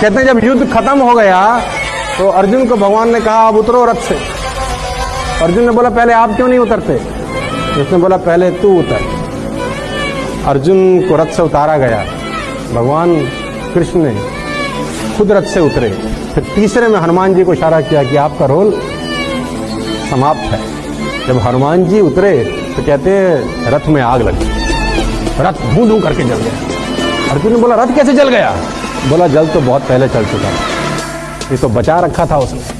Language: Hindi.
कहते हैं, जब युद्ध खत्म हो गया तो अर्जुन को भगवान ने कहा, अब उतरो रथ से। अर्जुन ने बोला, पहले आप क्यों नहीं उतरते? उसने बोला, पहले तू उतर। अर्जुन को रथ से उतारा गया। भगवान कृष्ण ने खुद रथ से उतरे। फिर तीसरे में हनुमान जी को इशारा किया कि आपका रोल समाप्त है। जब हनुमान जी उतरे तो कहते हैं, रथ में आग लगी। रथ धू धू करके जल गया। अर्जुन ने बोला, रथ कैसे जल गया? बोला जल तो बहुत पहले चल चुका ये तो बचा रखा था उसने।